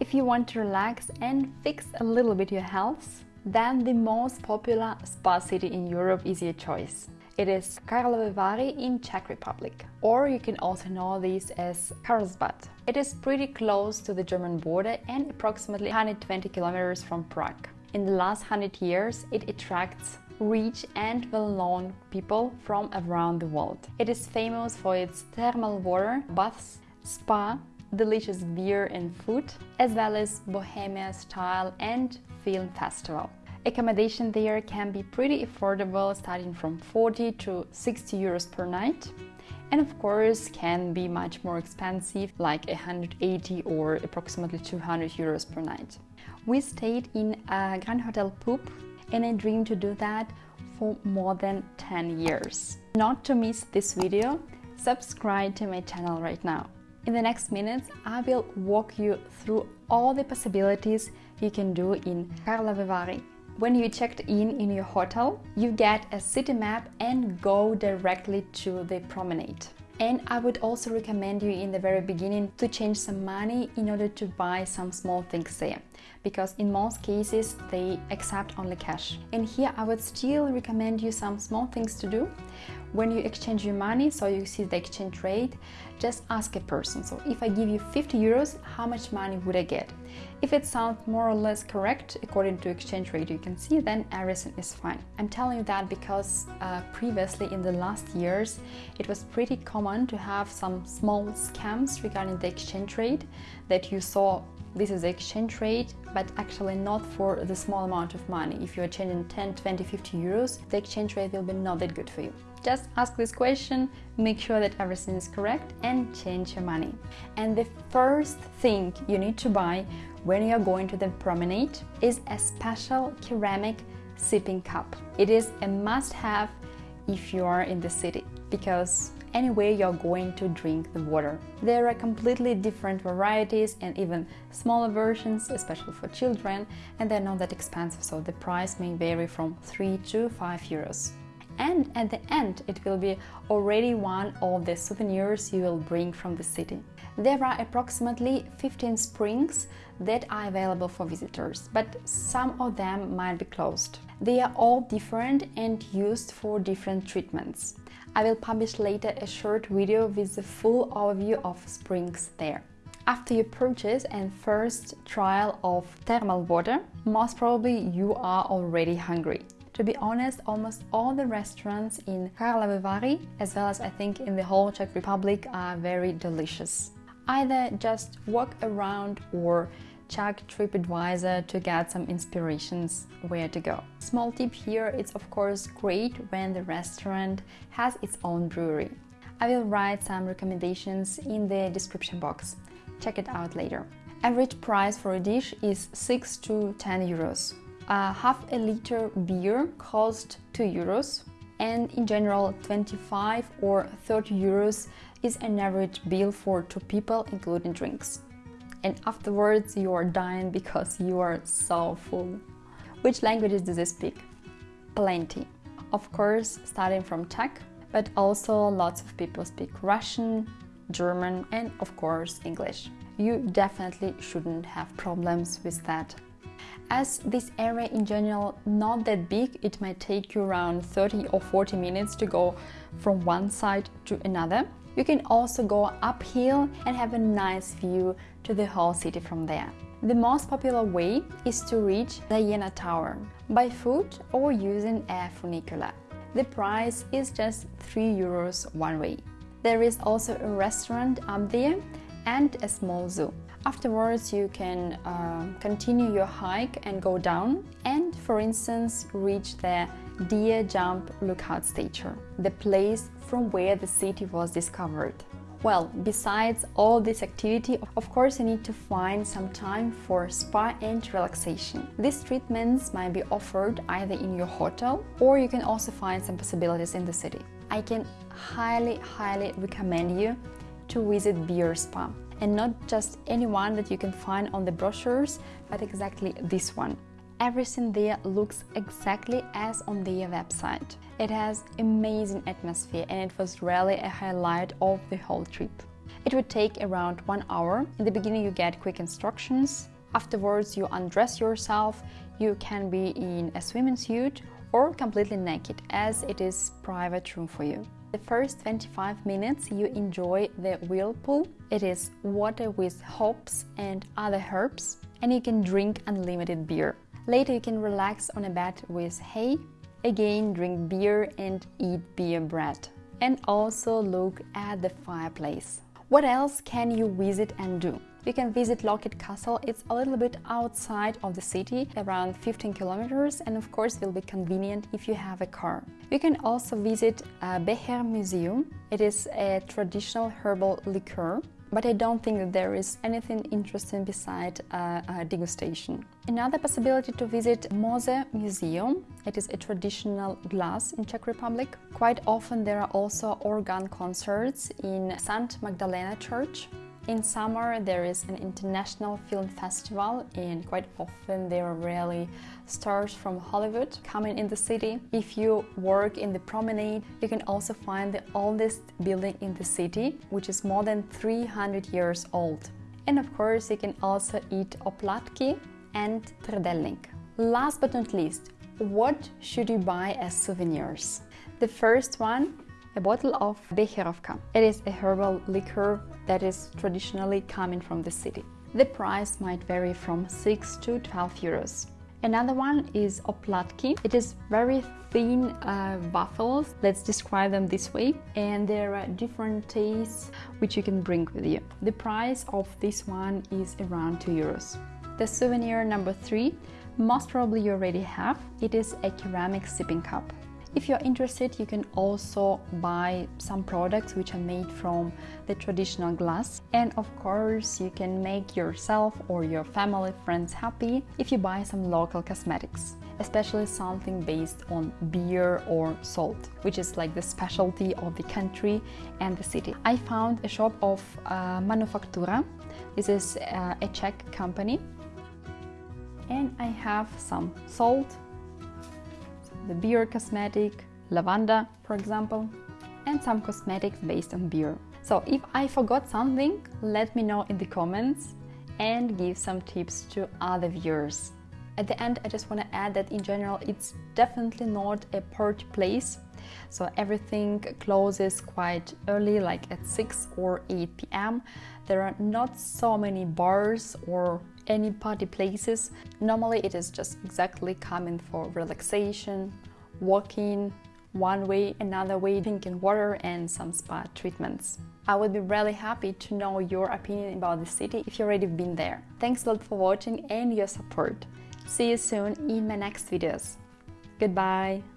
If you want to relax and fix a little bit your health, then the most popular spa city in Europe is your choice. It is Karlovy Vary in Czech Republic, or you can also know this as Karlsbad. It is pretty close to the German border and approximately 120 kilometers from Prague. In the last 100 years, it attracts rich and well-known people from around the world. It is famous for its thermal water, baths, spa, delicious beer and food, as well as bohemia style and film festival. Accommodation there can be pretty affordable, starting from 40 to 60 euros per night. And of course can be much more expensive, like 180 or approximately 200 euros per night. We stayed in a Grand Hotel Pupp and I dream to do that for more than 10 years. Not to miss this video, subscribe to my channel right now. In the next minutes, I will walk you through all the possibilities you can do in Karlovy Vary. When you checked in in your hotel, you get a city map and go directly to the promenade. And I would also recommend you in the very beginning to change some money in order to buy some small things there because in most cases they accept only cash. And here I would still recommend you some small things to do. When you exchange your money, so you see the exchange rate, just ask a person. So if I give you 50 euros, how much money would I get? If it sounds more or less correct according to exchange rate you can see, then everything is fine. I'm telling you that because uh, previously in the last years it was pretty common to have some small scams regarding the exchange rate that you saw this is the exchange rate, but actually not for the small amount of money. If you're changing 10, 20, 50 euros, the exchange rate will be not that good for you. Just ask this question, make sure that everything is correct and change your money. And the first thing you need to buy when you're going to the promenade is a special ceramic sipping cup. It is a must-have if you are in the city because anyway you're going to drink the water. There are completely different varieties and even smaller versions, especially for children, and they're not that expensive, so the price may vary from 3 to 5 euros. And at the end, it will be already one of the souvenirs you will bring from the city. There are approximately 15 springs that are available for visitors, but some of them might be closed. They are all different and used for different treatments. I will publish later a short video with the full overview of springs there. After your purchase and first trial of thermal water, most probably you are already hungry. To be honest, almost all the restaurants in Karlovy as well as I think in the whole Czech Republic, are very delicious. Either just walk around or check TripAdvisor to get some inspirations where to go. Small tip here, it's of course great when the restaurant has its own brewery. I will write some recommendations in the description box. Check it out later. Average price for a dish is 6 to 10 euros. A half a liter beer costs 2 euros and in general 25 or 30 euros is an average bill for two people including drinks and afterwards you are dying because you are so full. Which languages do they speak? Plenty. Of course, starting from Czech, but also lots of people speak Russian, German and of course English. You definitely shouldn't have problems with that. As this area in general not that big, it might take you around 30 or 40 minutes to go from one side to another. You can also go uphill and have a nice view to the whole city from there. The most popular way is to reach the Diana Tower by foot or using a funicular. The price is just 3 euros one way. There is also a restaurant up there and a small zoo. Afterwards you can uh, continue your hike and go down and for instance reach the Deer Jump Lookout Station, the place from where the city was discovered. Well, besides all this activity, of course you need to find some time for spa and relaxation. These treatments might be offered either in your hotel or you can also find some possibilities in the city. I can highly, highly recommend you to visit Beer Spa and not just any one that you can find on the brochures, but exactly this one. Everything there looks exactly as on their website. It has amazing atmosphere and it was really a highlight of the whole trip. It would take around one hour. In the beginning you get quick instructions. Afterwards you undress yourself. You can be in a swimming suit or completely naked as it is private room for you. The first 25 minutes you enjoy the whirlpool. It is water with hops and other herbs and you can drink unlimited beer. Later you can relax on a bed with hay, again drink beer and eat beer bread and also look at the fireplace. What else can you visit and do? You can visit Loket Castle. It's a little bit outside of the city, around 15 kilometers, and of course will be convenient if you have a car. You can also visit uh, a Becher Museum. It is a traditional herbal liqueur but I don't think that there is anything interesting beside a, a degustation. Another possibility to visit Moser Museum. It is a traditional glass in Czech Republic. Quite often there are also organ concerts in St. Magdalena Church. In summer there is an international film festival and quite often there are really stars from Hollywood coming in the city. If you work in the promenade, you can also find the oldest building in the city, which is more than 300 years old. And of course you can also eat oplatki and trdelnik. Last but not least, what should you buy as souvenirs? The first one a bottle of Becherovka. It is a herbal liquor that is traditionally coming from the city. The price might vary from 6 to 12 euros. Another one is oplatki. It is very thin uh, waffles, let's describe them this way, and there are different tastes which you can bring with you. The price of this one is around 2 euros. The souvenir number 3, most probably you already have, it is a ceramic sipping cup. If you're interested, you can also buy some products which are made from the traditional glass. And of course, you can make yourself or your family friends happy if you buy some local cosmetics especially something based on beer or salt, which is like the specialty of the country and the city. I found a shop of uh, Manufaktura. This is uh, a Czech company. And I have some salt, the beer cosmetic, lavanda, for example, and some cosmetics based on beer. So if I forgot something, let me know in the comments and give some tips to other viewers. At the end, I just want to add that in general, it's definitely not a party place. So everything closes quite early, like at 6 or 8 p.m. There are not so many bars or any party places. Normally it is just exactly coming for relaxation, walking, one way, another way, drinking water and some spa treatments. I would be really happy to know your opinion about the city if you've already been there. Thanks a lot for watching and your support. See you soon in my next videos. Goodbye!